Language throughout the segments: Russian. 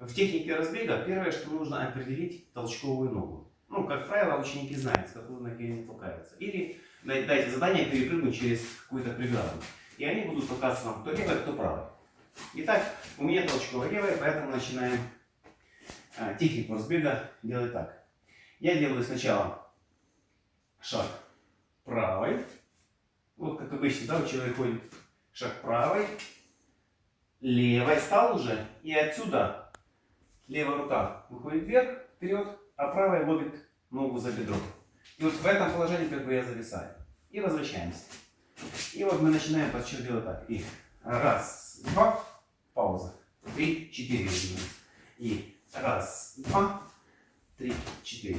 В технике разбега первое, что нужно определить толчковую ногу. Ну, как правило, ученики знают, с какой ноги они толкаются. Или дайте задание перепрыгнуть через какую-то преграду. И они будут толкаться вам кто левой, кто правой. Итак, у меня толчковая левая, поэтому начинаем а, технику разбега делать так. Я делаю сначала шаг правой. Вот как обычно, да, у человека ходит шаг правой, левой стал уже, и отсюда левая рука выходит вверх, вперед, а правая ловит ногу за бедро. И вот в этом положении как бы я зависаю. И возвращаемся. И вот мы начинаем подсчет делать так. И раз, два, пауза. Три, четыре. И раз, два, три, четыре.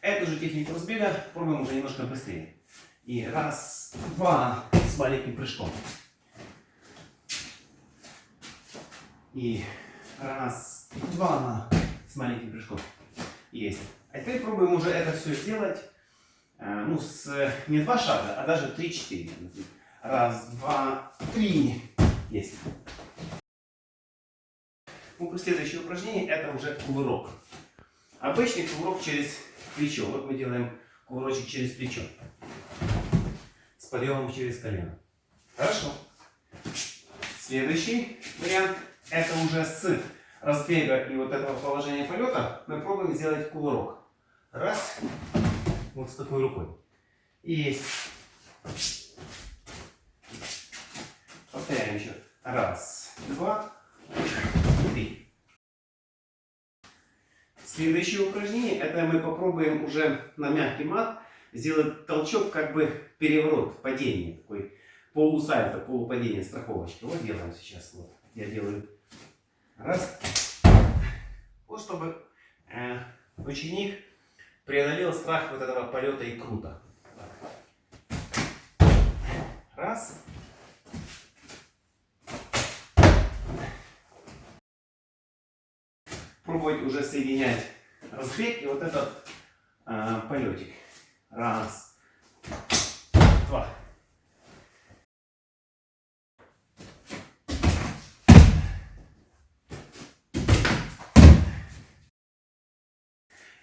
Эту же технику разбега пробуем уже немножко быстрее. И раз, два, с маленьким прыжком. И раз, два, с маленьким прыжком. Есть. А теперь пробуем уже это все сделать, э, ну, с не два шага, а даже три-четыре. Раз, два, три. Есть. Ну, следующее упражнение это уже кувырок. Обычный кувырок через плечо. Вот мы делаем кувырочек через плечо. С подъемом через колено. Хорошо. Следующий вариант это уже с разбега и вот этого положения полета мы пробуем сделать кувырок. Раз. Вот с такой рукой. И есть. Повторяем еще. Раз, два, три. Следующее упражнение, это мы попробуем уже на мягкий мат сделать толчок, как бы переворот, падение, такой полусальто, полупадение, страховочки. Вот делаем сейчас. Вот. Я делаю раз. Вот чтобы э, ученик преодолел страх вот этого полета и круто. Раз. Пробовать уже соединять разбег и вот этот э, полетик. Раз. Два.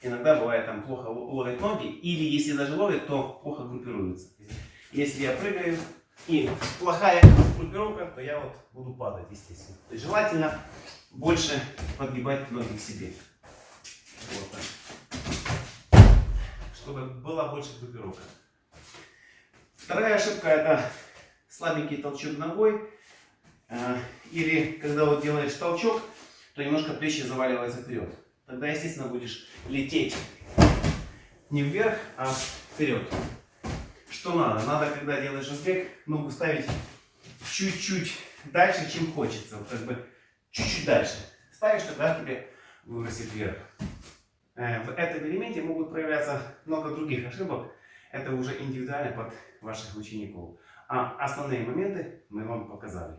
Иногда бывает там плохо ловят ноги, или если даже ловят, то плохо группируются. Если я прыгаю и плохая группировка, то я вот буду падать, естественно. То есть желательно больше подгибать ноги к себе. Вот так. Чтобы была больше группировка. Вторая ошибка это слабенький толчок ногой. Э, или когда вот делаешь толчок, то немножко плечи заваливаются вперед тогда, естественно, будешь лететь не вверх, а вперед. Что надо? Надо, когда делаешь разбег, ногу ставить чуть-чуть дальше, чем хочется. Вот как бы чуть-чуть дальше. Ставишь, тогда тебе выбросит вверх. Э, в этом элементе могут проявляться много других ошибок. Это уже индивидуально под ваших учеников. А основные моменты мы вам показали.